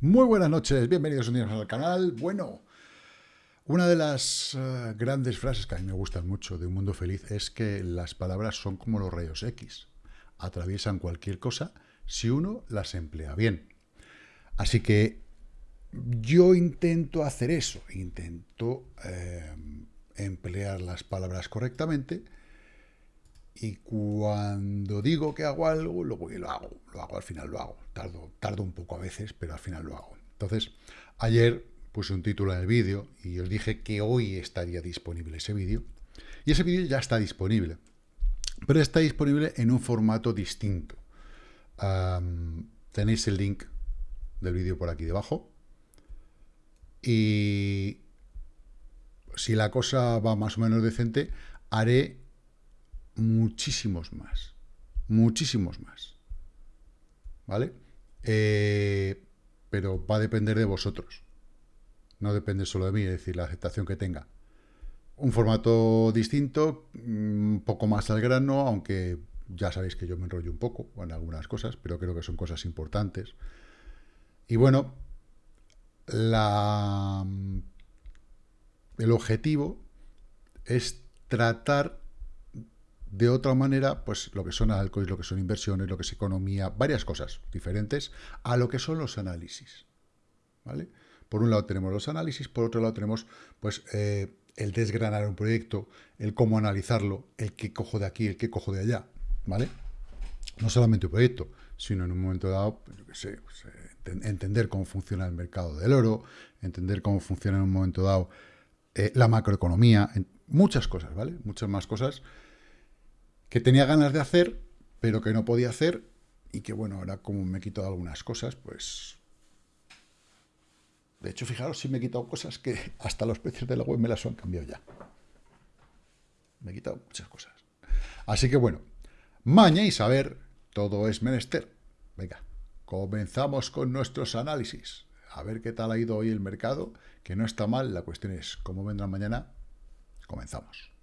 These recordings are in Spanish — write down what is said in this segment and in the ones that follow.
Muy buenas noches, bienvenidos un día al canal. Bueno, una de las uh, grandes frases que a mí me gustan mucho de Un Mundo Feliz es que las palabras son como los rayos X. Atraviesan cualquier cosa si uno las emplea bien. Así que yo intento hacer eso, intento eh, emplear las palabras correctamente y cuando digo que hago algo, luego lo hago, lo hago, al final lo hago. Tardo, tardo un poco a veces, pero al final lo hago. Entonces, ayer puse un título en el vídeo y os dije que hoy estaría disponible ese vídeo. Y ese vídeo ya está disponible, pero está disponible en un formato distinto. tenéis el link del vídeo por aquí debajo. Y si la cosa va más o menos decente, haré muchísimos más. Muchísimos más. ¿Vale? Eh, pero va a depender de vosotros. No depende solo de mí, es decir, la aceptación que tenga. Un formato distinto, un poco más al grano, aunque ya sabéis que yo me enrollo un poco en algunas cosas, pero creo que son cosas importantes. Y bueno, el objetivo es tratar de otra manera, pues lo que son altcoins, lo que son inversiones, lo que es economía, varias cosas diferentes a lo que son los análisis. ¿Vale? Por un lado tenemos los análisis, por otro lado tenemos pues eh, el desgranar un proyecto, el cómo analizarlo, el qué cojo de aquí, el qué cojo de allá, ¿vale? No solamente un proyecto, sino en un momento dado, pues, yo sé, pues, eh, entender cómo funciona el mercado del oro, entender cómo funciona en un momento dado eh, la macroeconomía, muchas cosas, ¿vale? Muchas más cosas que tenía ganas de hacer, pero que no podía hacer, y que bueno, ahora como me he quitado algunas cosas, pues... De hecho, fijaros si me he quitado cosas que hasta los precios de la web me las han cambiado ya. Me he quitado muchas cosas. Así que bueno, maña y saber, todo es menester. Venga, comenzamos con nuestros análisis. A ver qué tal ha ido hoy el mercado, que no está mal. La cuestión es cómo vendrá mañana. Comenzamos.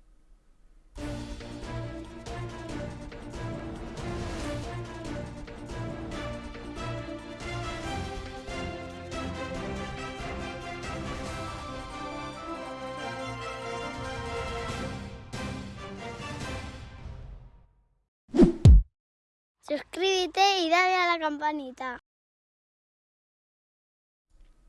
Campanita.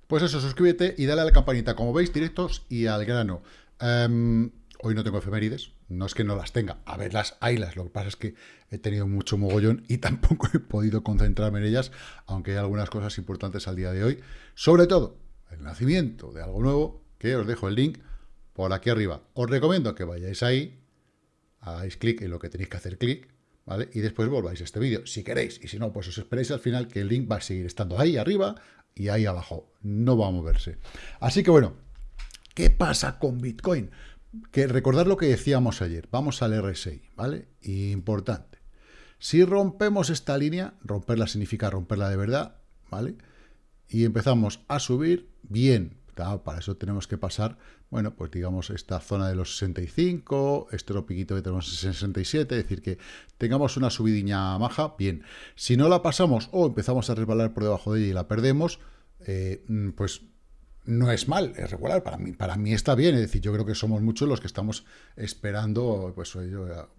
Pues eso, suscríbete y dale a la campanita. Como veis, directos y al grano. Em, hoy no tengo efemérides, no es que no las tenga. A ver, las haylas. Lo que pasa es que he tenido mucho mogollón y tampoco he podido concentrarme en ellas, aunque hay algunas cosas importantes al día de hoy. Sobre todo, el nacimiento de algo nuevo, que os dejo el link por aquí arriba. Os recomiendo que vayáis ahí, hagáis clic en lo que tenéis que hacer clic, ¿vale? Y después volváis a este vídeo, si queréis. Y si no, pues os esperéis al final que el link va a seguir estando ahí arriba y ahí abajo. No va a moverse. Así que bueno, ¿qué pasa con Bitcoin? Que recordad lo que decíamos ayer. Vamos al RSI, ¿vale? Importante. Si rompemos esta línea, romperla significa romperla de verdad, ¿vale? Y empezamos a subir, bien, para eso tenemos que pasar, bueno, pues digamos esta zona de los 65, este otro que tenemos en 67, es decir, que tengamos una subidiña maja, bien. Si no la pasamos o empezamos a resbalar por debajo de ella y la perdemos, eh, mm, pues no es mal, es regular, para mí, para mí está bien, es decir, yo creo que somos muchos los que estamos esperando, pues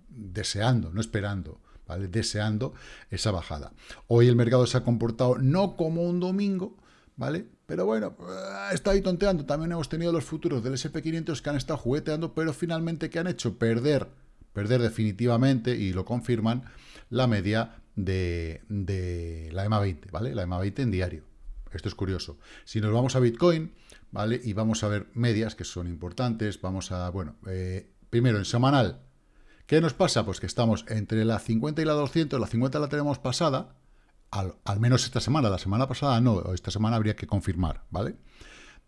deseando, no esperando, ¿vale? Deseando esa bajada. Hoy el mercado se ha comportado no como un domingo, ¿vale? Pero bueno, eh, está ahí tonteando. También hemos tenido los futuros del SP500 que han estado jugueteando, pero finalmente ¿qué han hecho? Perder, perder definitivamente, y lo confirman, la media de, de la EMA 20, ¿vale? La EMA 20 en diario. Esto es curioso. Si nos vamos a Bitcoin, ¿vale? Y vamos a ver medias que son importantes, vamos a, bueno, eh, primero en semanal, ¿qué nos pasa? Pues que estamos entre la 50 y la 200, la 50 la tenemos pasada, al, menos esta semana, la semana pasada no, esta semana habría que confirmar, ¿vale?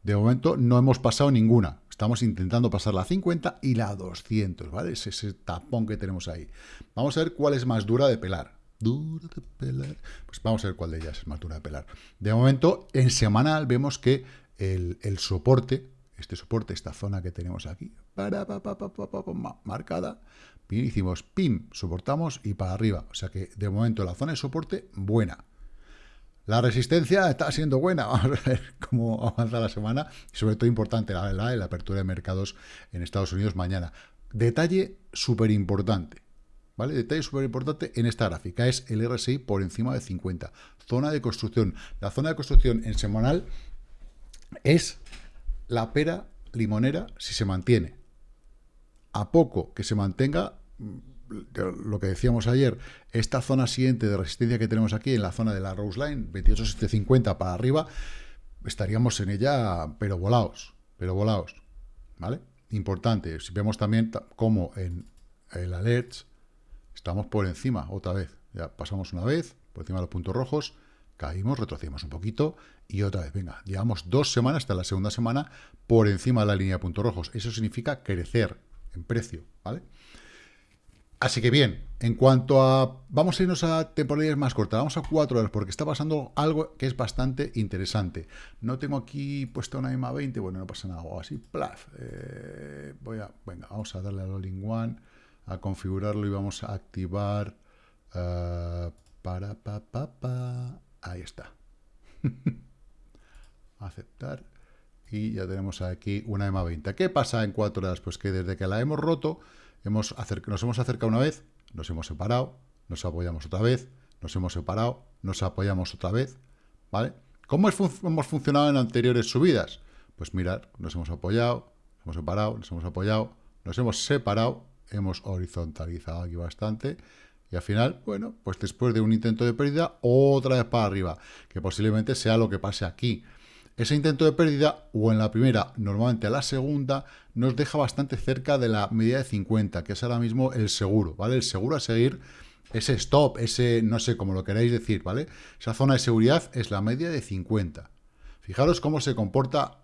De momento no hemos pasado ninguna, estamos intentando pasar la 50 y la 200, ¿vale? Es ese tapón que tenemos ahí. Vamos a ver cuál es más dura de pelar. Dura de pelar. Pues vamos a ver cuál de ellas es más dura de pelar. De momento, en semanal vemos que el, soporte este soporte, esta zona que tenemos aquí, marcada, hicimos pim, soportamos y para arriba. O sea que de momento la zona de soporte, buena. La resistencia está siendo buena. Vamos a ver cómo avanza la semana. Y sobre todo importante, la, la, la apertura de mercados en Estados Unidos mañana. Detalle súper importante. ¿Vale? Detalle súper importante en esta gráfica es el RSI por encima de 50. Zona de construcción. La zona de construcción en semanal es la pera limonera si se mantiene. A poco que se mantenga, mm, lo que decíamos ayer, esta zona siguiente de resistencia que tenemos aquí en la zona de la Rose Line, 28750 para arriba, estaríamos en ella, pero volados, pero volados, ¿vale? Importante, si vemos también como en el alerts Estamos por encima, otra vez. Ya pasamos una vez, por encima de los puntos rojos, caímos, retrocedimos un poquito y otra vez, venga, llevamos dos semanas, hasta la segunda semana, por encima de la línea de puntos rojos. Eso significa crecer en precio, ¿vale? Así que bien, en cuanto a... Vamos a irnos a temporalidades más cortas, vamos a cuatro horas, porque está pasando algo que es bastante interesante. No tengo aquí puesta una EMA 20, bueno, no pasa nada, así, plaf. Eh, voy a... Venga, vamos a darle al All-in One a configurarlo y vamos a activar uh, para pa, pa, pa. Ahí está aceptar y ya tenemos aquí una EMA 20 ¿qué pasa en cuatro horas? pues que desde que la hemos roto hemos nos hemos acercado una vez nos hemos separado nos apoyamos otra vez nos hemos separado nos apoyamos otra vez ¿vale? ¿cómo hemos funcionado en anteriores subidas? pues mirar, nos hemos apoyado nos hemos separado, nos hemos apoyado nos hemos separado hemos horizontalizado aquí bastante, y al final, bueno, pues después de un intento de pérdida, otra vez para arriba, que posiblemente sea lo que pase aquí. Ese intento de pérdida, o en la primera, normalmente a la segunda, nos deja bastante cerca de la media de 50, que es ahora mismo el seguro, ¿vale? El seguro a seguir, ese stop, ese, no sé cómo lo queráis decir, ¿vale? Esa zona de seguridad es la media de 50. Fijaros cómo se comporta,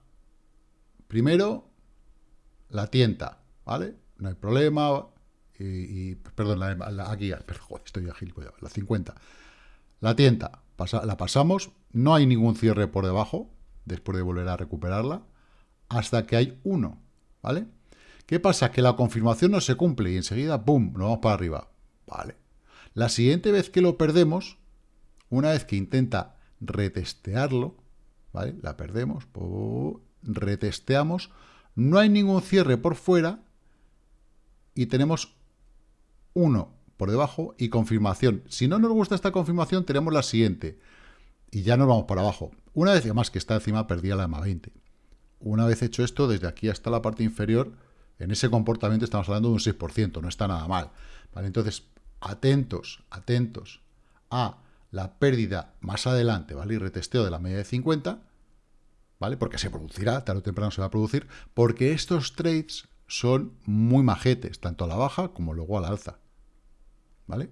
primero, la tienta, ¿vale? no hay problema, y, perdón, la, aquí, estoy ágil, la 50. La tienda, la pasamos, no hay ningún cierre por debajo, después de volver a recuperarla, hasta que hay uno, ¿vale? ¿Qué pasa? Que la confirmación no se cumple y enseguida, ¡pum!, nos vamos para arriba, ¿vale? La siguiente vez que lo perdemos, una vez que intenta retestearlo, ¿vale? La perdemos, retesteamos, no hay ningún cierre por fuera, y tenemos 1 por debajo y confirmación. Si no nos gusta esta confirmación, tenemos la siguiente. Y ya nos vamos por abajo. Una vez más que está encima, perdía la EMA 20. Una vez hecho esto, desde aquí hasta la parte inferior, en ese comportamiento estamos hablando de un 6%, no está nada mal. ¿vale? Entonces, atentos, atentos a la pérdida más adelante, ¿vale? Y retesteo de la media de 50, ¿vale? Porque se producirá, tarde o temprano se va a producir, porque estos trades son muy majetes, tanto a la baja como luego a la alza. ¿Vale?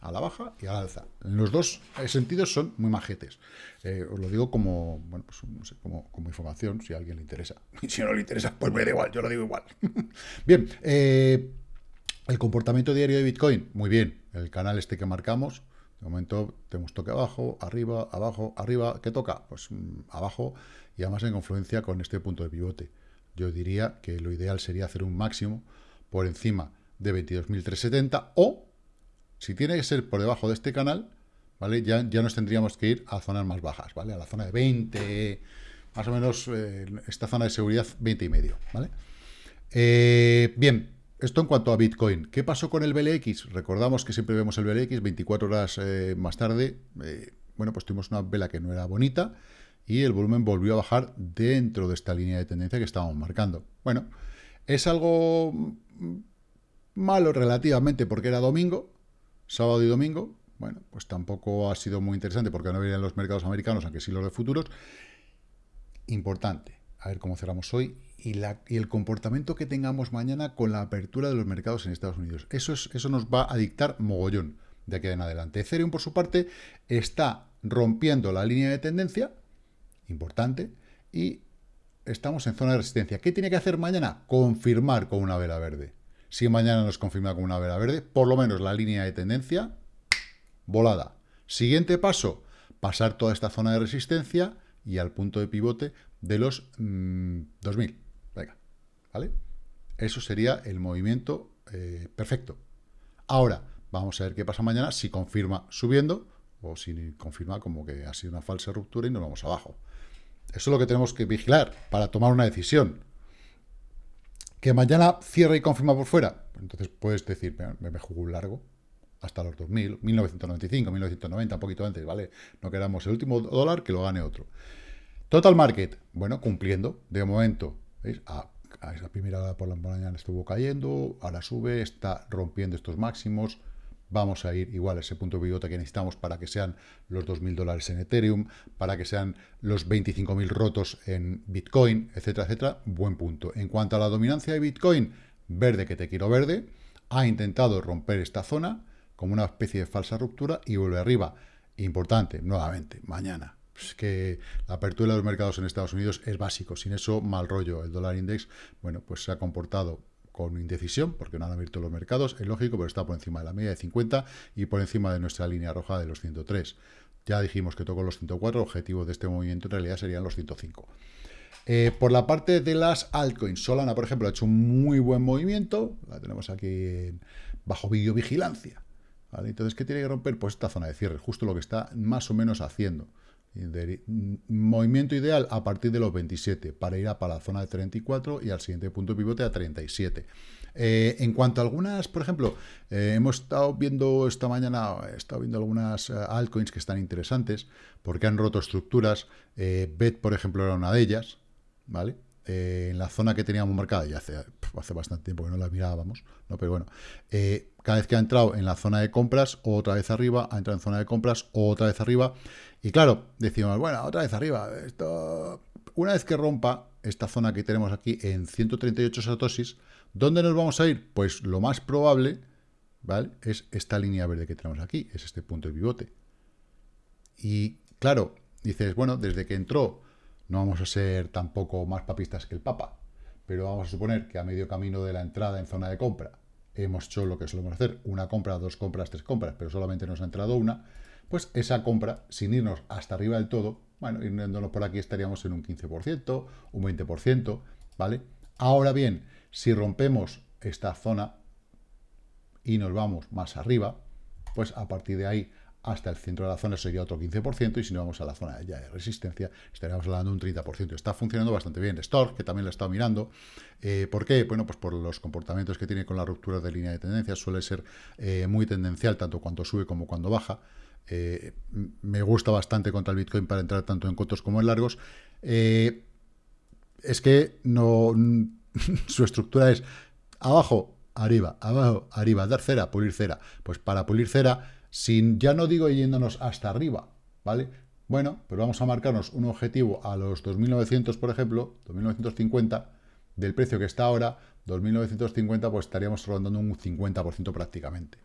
A la baja y a la alza. En los dos sentidos son muy majetes. Eh, os lo digo como, bueno, pues, como, información, si a alguien le interesa. Y si no le interesa, pues me da igual, yo lo digo igual. bien, eh, el comportamiento diario de Bitcoin, muy bien. El canal este que marcamos, de momento tenemos toque abajo, arriba, abajo, arriba. ¿Qué toca? Pues mm, abajo y además en confluencia con este punto de pivote yo diría que lo ideal sería hacer un máximo por encima de 22.370 o, si tiene que ser por debajo de este canal, ¿vale? Ya, ya nos tendríamos que ir a zonas más bajas, ¿vale? A la zona de 20, más o menos eh, esta zona de seguridad 20 y medio, ¿vale? Eh, bien, esto en cuanto a Bitcoin. ¿Qué pasó con el BLX? Recordamos que siempre vemos el BLX 24 horas eh, más tarde. bueno, pues tuvimos una vela que no era bonita y el volumen volvió a bajar dentro de esta línea de tendencia que estábamos marcando. Bueno, es algo malo relativamente porque era domingo, sábado y domingo. Bueno, pues tampoco ha sido muy interesante porque no venían los mercados americanos, aunque sí los de futuros. Importante, a ver cómo cerramos hoy y, y, el comportamiento que tengamos mañana con la apertura de los mercados en Estados Unidos. Eso, es, eso nos va a dictar mogollón de aquí en adelante. Ethereum, por su parte, está rompiendo la línea de tendencia, importante, y estamos en zona de resistencia. ¿Qué tiene que hacer mañana? Confirmar con una vela verde. Si mañana nos confirma con una vela verde, por lo menos la línea de tendencia, volada. Siguiente paso, pasar toda esta zona de resistencia y al punto de pivote de los 2000, mm, ¿vale? Eso sería el movimiento eh, perfecto. Ahora, vamos a ver qué pasa mañana, si confirma subiendo o si confirma como que ha sido una falsa ruptura y nos vamos abajo. Eso es lo que tenemos que vigilar para tomar una decisión. Que mañana cierre y confirma por fuera. Entonces puedes decir, me, me juego un largo hasta los 2000, 1995, 1990, un poquito antes, ¿vale? No queramos el último dólar que lo gane otro. Total Market, bueno, cumpliendo, de momento, ¿veis? A, esa primera hora por la mañana estuvo cayendo, ahora sube, está rompiendo estos máximos, vamos a ir igual a ese punto de pivote que necesitamos para que sean los 2.000 dólares en Ethereum, para que sean los 25.000 rotos en Bitcoin, etcétera, etcétera, buen punto. En cuanto a la dominancia de Bitcoin, verde que te quiero verde, ha intentado romper esta zona como una especie de falsa ruptura y vuelve arriba. Importante, nuevamente, mañana, que la apertura de los mercados en Estados Unidos es básico. Sin eso, mal rollo. El dólar index, bueno, pues se ha comportado con indecisión, porque no han abierto los mercados, es lógico, pero está por encima de la media de 50 y por encima de nuestra línea roja de los 103. Ya dijimos que tocó los 104, el objetivo de este movimiento en realidad serían los 105. Eh, por la parte de las altcoins, Solana, por ejemplo, ha hecho un muy buen movimiento, la tenemos aquí bajo videovigilancia. Entonces, ¿qué tiene que romper? Pues esta zona de cierre, justo lo que está más o menos haciendo. Movimiento ideal a partir de los 27 para ir a para la zona de 34 y al siguiente punto pivote a 37. Eh, en cuanto a algunas, por ejemplo, eh, hemos estado viendo esta mañana, he estado viendo algunas eh, altcoins que están interesantes porque han roto estructuras. BET, por ejemplo, era una de ellas, ¿vale? en la zona que teníamos marcada, ya hace, hace bastante tiempo que no la mirábamos, ¿no? pero bueno, cada vez que ha entrado en la zona de compras, otra vez arriba, ha entrado en zona de compras, otra vez arriba, y claro, decimos, bueno, otra vez arriba. Esto... Una vez que rompa esta zona que tenemos aquí en 138 satosis, ¿dónde nos vamos a ir? Pues lo más probable, ¿vale? Es esta línea verde que tenemos aquí, es este punto de pivote. Y claro, dices, bueno, desde que entró no vamos a ser tampoco más papistas que el Papa, pero vamos a suponer que a medio camino de la entrada en zona de compra hemos hecho lo que solemos hacer, una compra, dos compras, tres compras, pero solamente nos ha entrado una, pues esa compra, sin irnos hasta arriba del todo, bueno, yéndonos por aquí estaríamos en un 15%, un 20%, ¿vale? Ahora bien, si rompemos esta zona y nos vamos más arriba, pues a partir de ahí hasta el centro de la zona sería otro 15%, y si nos vamos a la zona ya de resistencia, estaríamos hablando de un 30%. Está funcionando bastante bien. Stork, que también lo he estado mirando. Eh, ¿Por qué? Bueno, pues por los comportamientos que tiene con la ruptura de línea de tendencia. Suele ser eh, muy tendencial, tanto cuando sube como cuando baja. Eh, me gusta bastante contra el Bitcoin para entrar tanto en cortos como en largos. Es que no su estructura es abajo, arriba, abajo, arriba, dar cera, pulir cera. Pues para pulir cera, sin, ya no digo yéndonos hasta arriba, ¿vale? Bueno, pero vamos a marcarnos un objetivo a los 2.900, por ejemplo, 2.950, del precio que está ahora, 2.950, pues estaríamos rondando un 50% prácticamente.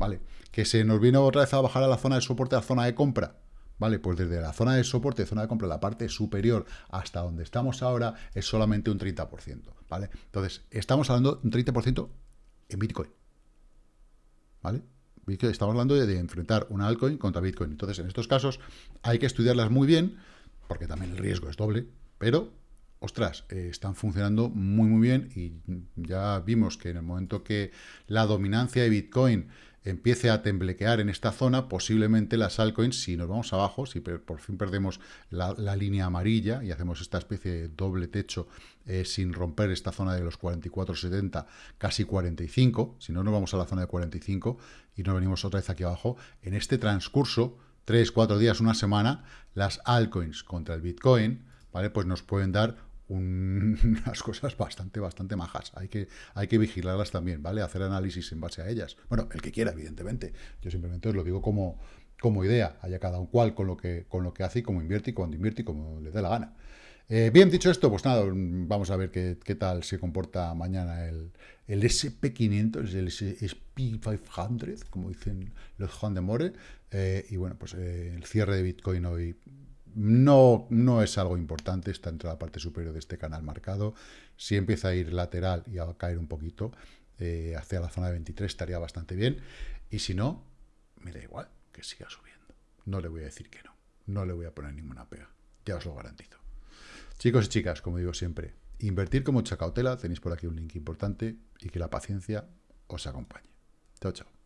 ¿vale? Que se nos vino otra vez a bajar a la zona de soporte, a la zona de compra, ¿vale? Pues desde la zona de soporte, zona de compra, la parte superior hasta donde estamos ahora es solamente un 30%, ¿vale? Entonces, estamos hablando de un 30% en Bitcoin, ¿vale? Estamos hablando de, enfrentar una altcoin contra Bitcoin. Entonces, en estos casos hay que estudiarlas muy bien, porque también el riesgo es doble, pero, ostras, eh, están funcionando muy, muy bien y ya vimos que en el momento que la dominancia de Bitcoin empiece a temblequear en esta zona, posiblemente las altcoins, si nos vamos abajo, si por fin perdemos la, línea amarilla y hacemos esta especie de doble techo eh, sin romper esta zona de los 44,70, casi 45, si no nos vamos a la zona de 45 y nos venimos otra vez aquí abajo, en este transcurso, 3, 4 días, una semana, las altcoins contra el Bitcoin, ¿vale? Pues nos pueden dar unas cosas bastante, bastante majas. Hay que, hay que vigilarlas también, ¿vale? Hacer análisis en base a ellas. Bueno, el que quiera, evidentemente. Yo simplemente os lo digo como, como idea. Haya cada cual con lo que, con lo que hace y cómo invierte y cuando invierte y como le dé la gana. Eh, bien, dicho esto, pues nada, vamos a ver qué, qué tal se comporta mañana el, el SP500, el SP500, como dicen los Juan de More. Eh, y bueno, pues eh, el cierre de Bitcoin hoy no, no es algo importante, está entre la parte superior de este canal marcado. Si empieza a ir lateral y a caer un poquito eh, hacia la zona de 23 estaría bastante bien. Y si no, me da igual que siga subiendo. No le voy a decir que no. No le voy a poner ninguna pega. Ya os lo garantizo. Chicos y chicas, como digo siempre, Invertir con mucha cautela, tenéis por aquí un link importante y que la paciencia os acompañe. Chao, chao.